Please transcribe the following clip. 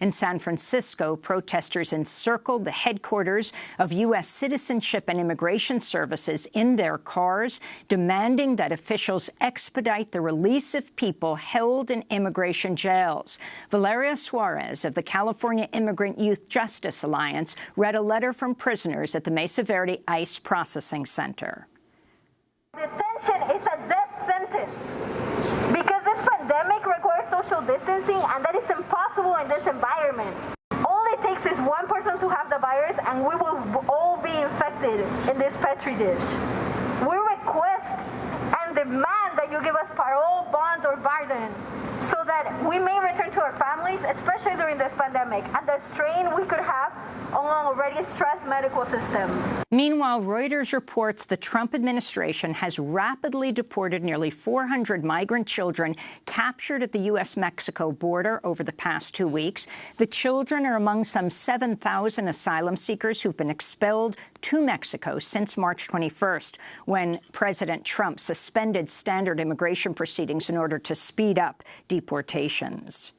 In San Francisco, protesters encircled the headquarters of U.S. Citizenship and Immigration Services in their cars, demanding that officials expedite the release of people held in immigration jails. Valeria Suarez of the California Immigrant Youth Justice Alliance read a letter from prisoners at the Mesa Verde ICE Processing Center. Detention is a death sentence because this pandemic requires social distancing and that is impossible in this environment. All it takes is one person to have the virus and we will all be infected in this petri dish. We request and demand that you give us parole, bond, or pardon so that we may return to our families, especially during this pandemic, and the strain we could have on an already stressed medical system. Meanwhile, Reuters reports the Trump administration has rapidly deported nearly 400 migrant children captured at the U.S.-Mexico border over the past two weeks. The children are among some 7,000 asylum seekers who've been expelled to Mexico since March 21st, when President Trump suspended standard immigration proceedings in order to speed up deportations.